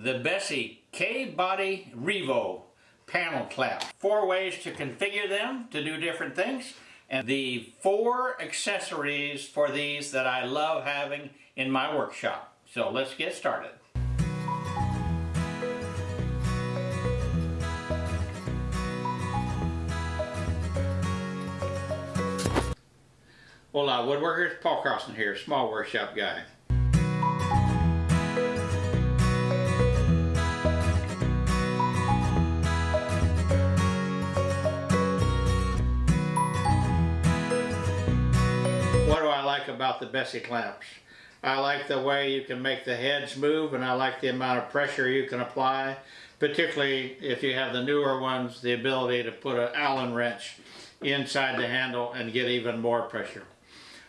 the Bessey K-Body Revo panel clamp. Four ways to configure them to do different things and the four accessories for these that I love having in my workshop. So let's get started. Hola woodworkers, Paul Carlson here, small workshop guy. The Bessey clamps? I like the way you can make the heads move and I like the amount of pressure you can apply, particularly if you have the newer ones, the ability to put an Allen wrench inside the handle and get even more pressure.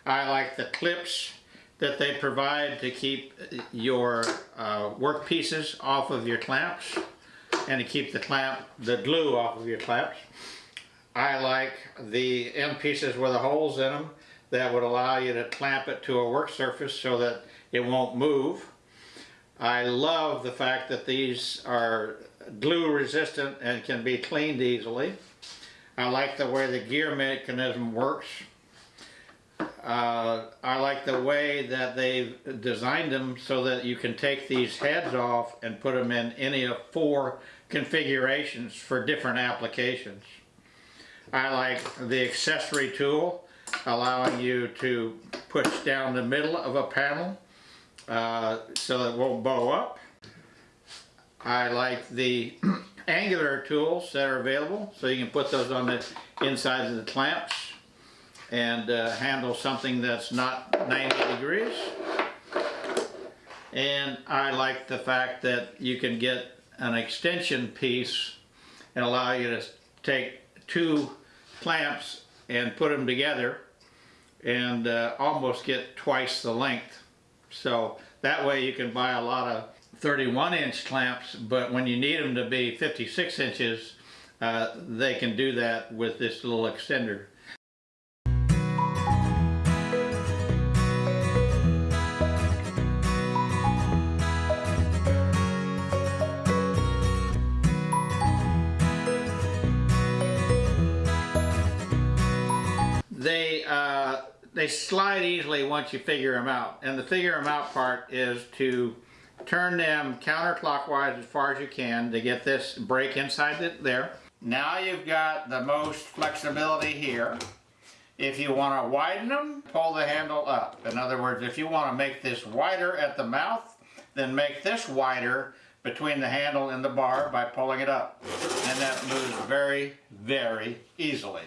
I like the clips that they provide to keep your uh, work pieces off of your clamps and to keep the clamp, the glue off of your clamps. I like the end pieces with the holes in them that would allow you to clamp it to a work surface so that it won't move. I love the fact that these are glue resistant and can be cleaned easily. I like the way the gear mechanism works. Uh, I like the way that they've designed them so that you can take these heads off and put them in any of four configurations for different applications. I like the accessory tool allowing you to push down the middle of a panel uh, so it won't bow up. I like the angular tools that are available so you can put those on the insides of the clamps and uh, handle something that's not 90 degrees. And I like the fact that you can get an extension piece and allow you to take two clamps and put them together and uh, almost get twice the length. So that way you can buy a lot of 31 inch clamps, but when you need them to be 56 inches, uh, they can do that with this little extender. They slide easily once you figure them out. And the figure them out part is to turn them counterclockwise as far as you can to get this break inside it there. Now you've got the most flexibility here. If you want to widen them, pull the handle up. In other words, if you want to make this wider at the mouth, then make this wider between the handle and the bar by pulling it up. And that moves very, very easily.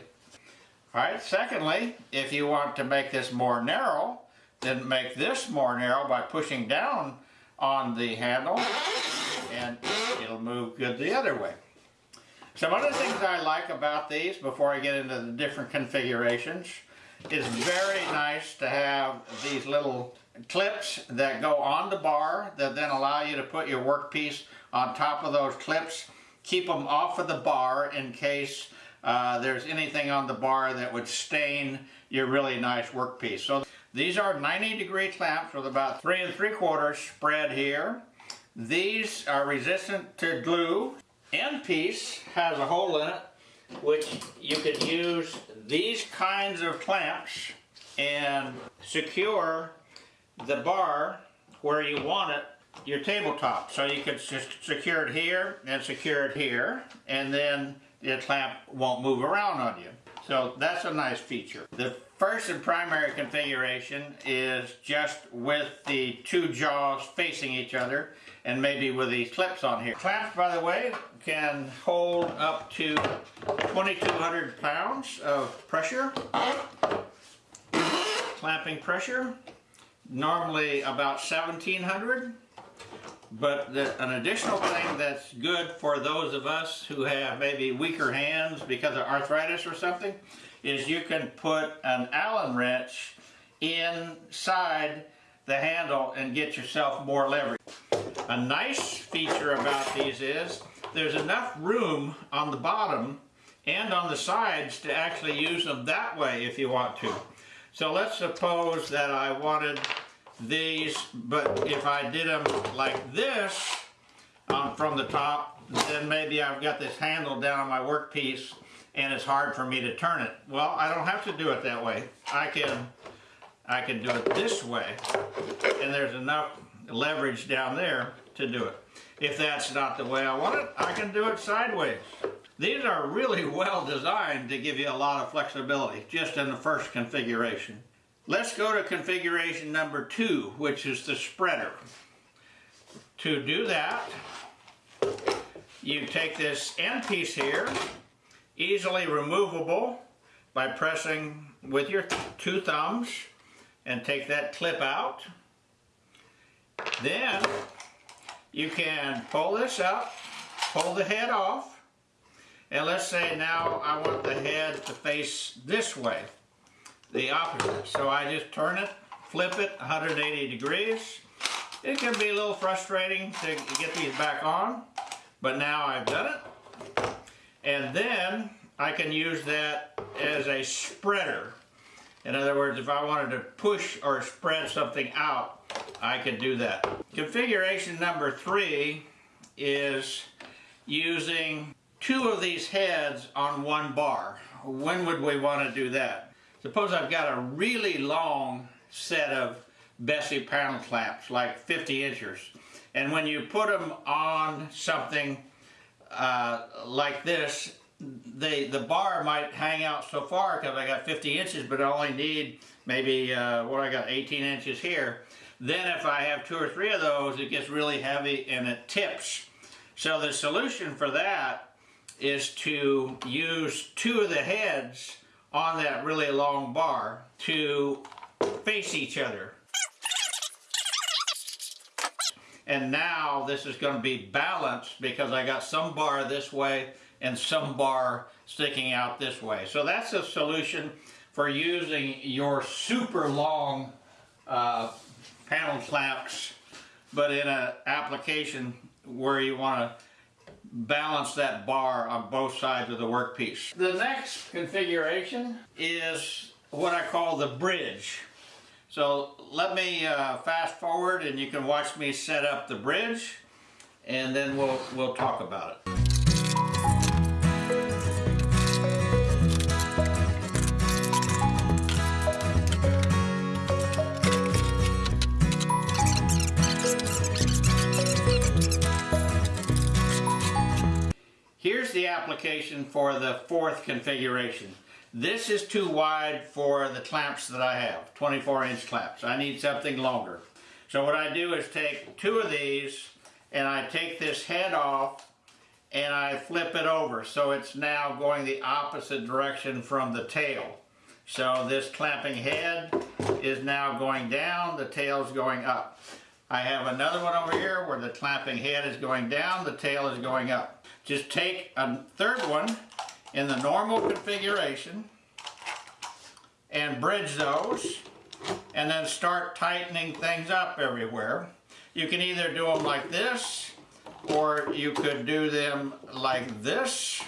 Alright, secondly, if you want to make this more narrow, then make this more narrow by pushing down on the handle and it'll move good the other way. Some other things I like about these before I get into the different configurations is very nice to have these little clips that go on the bar that then allow you to put your workpiece on top of those clips. Keep them off of the bar in case uh, there's anything on the bar that would stain your really nice workpiece. So these are 90 degree clamps with about three and three quarters spread here. These are resistant to glue. End piece has a hole in it which you could use these kinds of clamps and secure the bar where you want it your tabletop. So you could secure it here and secure it here and then the clamp won't move around on you. So that's a nice feature. The first and primary configuration is just with the two jaws facing each other and maybe with these clips on here. Clamps, by the way, can hold up to 2,200 pounds of pressure. Clamping pressure, normally about 1,700. But the, an additional thing that's good for those of us who have maybe weaker hands because of arthritis or something is you can put an Allen wrench inside the handle and get yourself more leverage. A nice feature about these is there's enough room on the bottom and on the sides to actually use them that way if you want to. So let's suppose that I wanted these, but if I did them like this, um, from the top, then maybe I've got this handle down on my workpiece and it's hard for me to turn it. Well, I don't have to do it that way. I can, I can do it this way and there's enough leverage down there to do it. If that's not the way I want it, I can do it sideways. These are really well designed to give you a lot of flexibility just in the first configuration. Let's go to configuration number two, which is the spreader. To do that, you take this end piece here, easily removable by pressing with your two thumbs and take that clip out. Then you can pull this up, pull the head off, and let's say now I want the head to face this way, the opposite. So I just turn it, flip it 180 degrees. It can be a little frustrating to get these back on, but now I've done it. And then I can use that as a spreader. In other words, if I wanted to push or spread something out, I could do that. Configuration number three is using two of these heads on one bar. When would we want to do that? Suppose I've got a really long set of Bessey panel clamps, like 50 inches. And when you put them on something uh, like this, they, the bar might hang out so far because I got 50 inches, but I only need maybe, uh, what I got, 18 inches here. Then if I have two or three of those, it gets really heavy and it tips. So the solution for that is to use two of the heads on that really long bar to face each other. And now this is going to be balanced because I got some bar this way and some bar sticking out this way. So that's a solution for using your super long uh, panel clamps, but in an application where you want to balance that bar on both sides of the workpiece. The next configuration is what I call the bridge. So let me uh, fast forward and you can watch me set up the bridge and then we'll, we'll talk about it. Here's the application for the fourth configuration. This is too wide for the clamps that I have, 24 inch clamps. I need something longer. So what I do is take two of these and I take this head off and I flip it over so it's now going the opposite direction from the tail. So this clamping head is now going down, the tail is going up. I have another one over here where the clamping head is going down, the tail is going up. Just take a third one in the normal configuration and bridge those and then start tightening things up everywhere. You can either do them like this or you could do them like this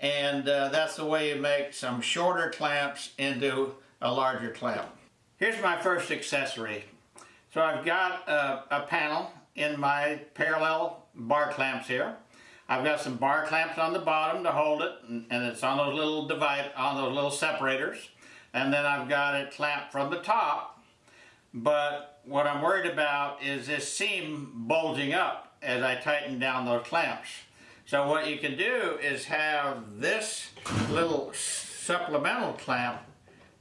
and uh, that's the way you make some shorter clamps into a larger clamp. Here's my first accessory. So I've got a, a panel in my parallel bar clamps here. I've got some bar clamps on the bottom to hold it, and, it's on those little divide, on those little separators. And then I've got it clamped from the top. But what I'm worried about is this seam bulging up as I tighten down those clamps. So what you can do is have this little supplemental clamp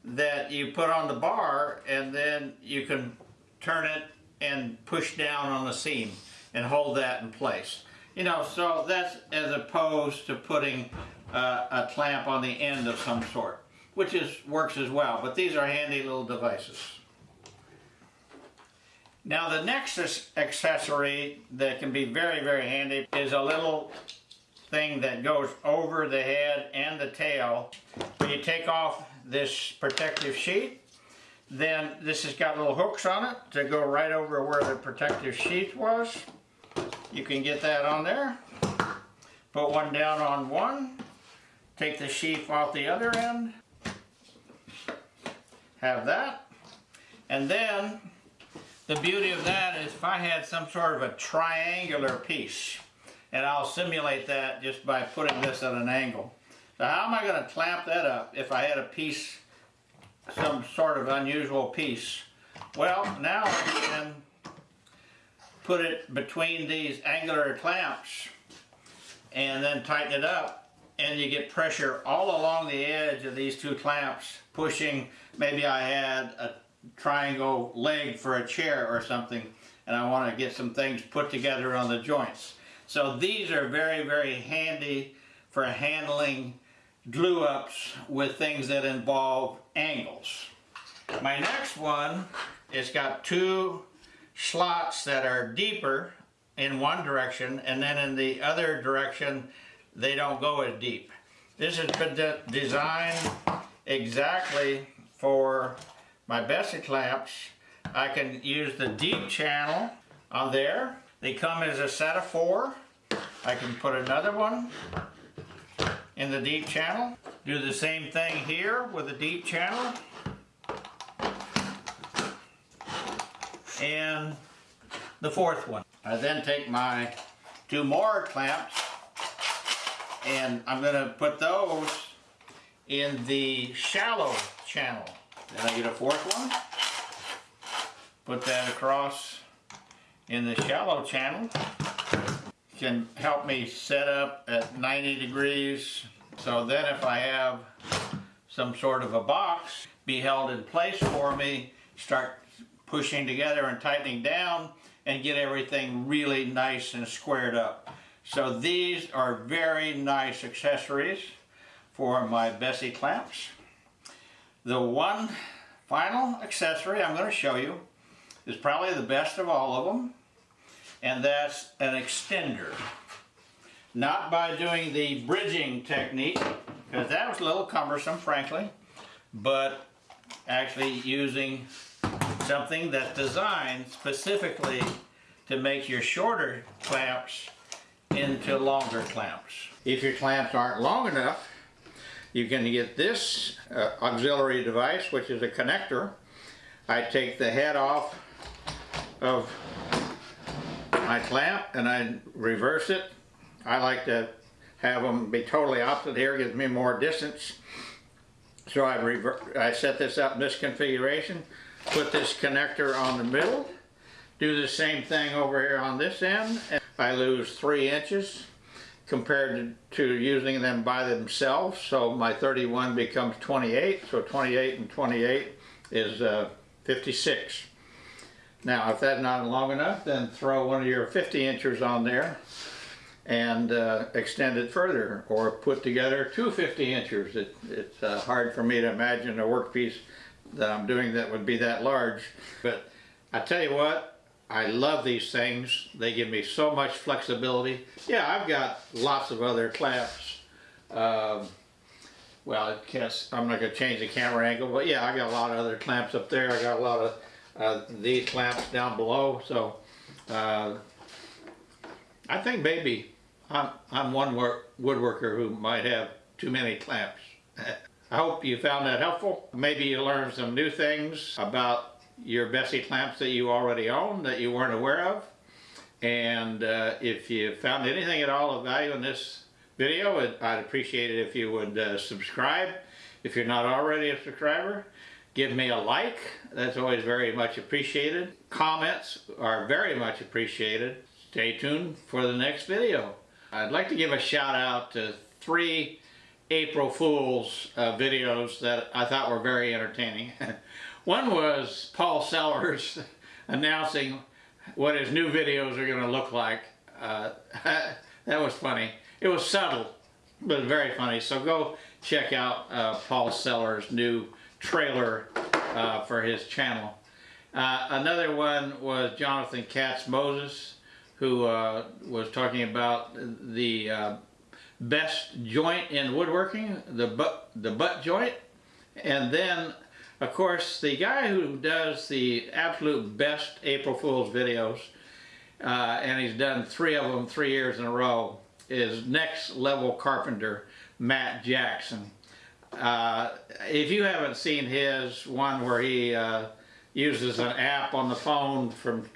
that you put on the bar and then you can turn it and push down on the seam and hold that in place. You know, so that's as opposed to putting uh, a clamp on the end of some sort, which is works as well. But these are handy little devices. Now the next accessory that can be very, very handy is a little thing that goes over the head and the tail. When you take off this protective sheet, then this has got little hooks on it to go right over where the protective sheet was. You can get that on there. Put one down on one. Take the sheath off the other end. Have that. And then The beauty of that is if I had some sort of a triangular piece, and I'll simulate that just by putting this at an angle. So how am I going to clamp that up if I had a piece, some sort of unusual piece? Well, now I can put it between these angular clamps and then tighten it up and you get pressure all along the edge of these two clamps pushing maybe I had a triangle leg for a chair or something and I want to get some things put together on the joints. So these are very very handy for handling glue ups with things that involve angles. My next one it's got two slots that are deeper in one direction and then in the other direction they don't go as deep. This has been de designed exactly for my Bessey clamps. I can use the deep channel on there. They come as a set of four. I can put another one in the deep channel. Do the same thing here with the deep channel. And the fourth one. I then take my two more clamps and I'm going to put those in the shallow channel. Then I get a fourth one, put that across in the shallow channel. Can help me set up at 90 degrees so then if I have some sort of a box be held in place for me, start pushing together and tightening down and get everything really nice and squared up. So these are very nice accessories for my Bessey clamps. The one final accessory I'm going to show you is probably the best of all of them and that's an extender. Not by doing the bridging technique because that was a little cumbersome frankly but actually using something that's designed specifically to make your shorter clamps into longer clamps. If your clamps aren't long enough, you can get this uh, auxiliary device, which is a connector. I take the head off of my clamp and I reverse it. I like to have them be totally opposite here, gives me more distance. So I, I set this up in this configuration put this connector on the middle, do the same thing over here on this end, and I lose three inches compared to, using them by themselves. So my 31 becomes 28, so 28 and 28 is uh, 56. Now if that's not long enough, then throw one of your 50 inches on there and uh, extend it further or put together two 50 inches. It, it's uh, hard for me to imagine a workpiece that I'm doing that would be that large. But I tell you what, I love these things. They give me so much flexibility. Yeah, I've got lots of other clamps. Um, well, I guess I'm not going to change the camera angle, but yeah, I got a lot of other clamps up there. I got a lot of uh, these clamps down below. So uh, I think maybe I'm, I'm one woodworker who might have too many clamps. I hope you found that helpful. Maybe you learned some new things about your Bessey clamps that you already own that you weren't aware of. And uh, if you found anything at all of value in this video, I'd appreciate it if you would uh, subscribe. If you're not already a subscriber, give me a like. That's always very much appreciated. Comments are very much appreciated. Stay tuned for the next video. I'd like to give a shout out to three April Fool's uh, videos that I thought were very entertaining. One was Paul Sellers announcing what his new videos are going to look like. Uh, that was funny. It was subtle, but very funny. So go check out uh, Paul Sellers' new trailer uh, for his channel. Uh, another one was Jonathan Katz Moses, who uh, was talking about the best joint in woodworking, the butt, the butt joint. And then, of course, the guy who does the absolute best April Fool's videos, uh, and he's done three of them three years in a row, is Next Level Carpenter, Matt Jackson. Uh, if you haven't seen his one where he, uh, uses an app on the phone from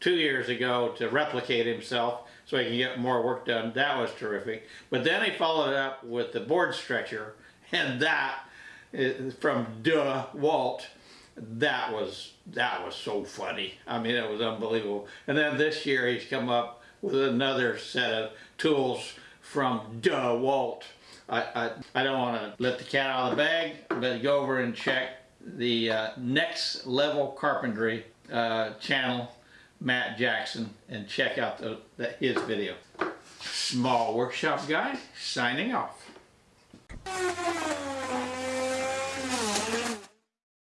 two years ago to replicate himself so he can get more work done. That was terrific. But then he followed up with the board stretcher, and that is from Duh Walt. That was that was so funny. I mean, it was unbelievable. And then this year he's come up with another set of tools from Duh Walt. I, I, I don't want to let the cat out of the bag, but go over and check the uh, Next Level Carpentry uh, channel, Matt Jackson, and check out the, the, his video. Small Workshop Guy, signing off.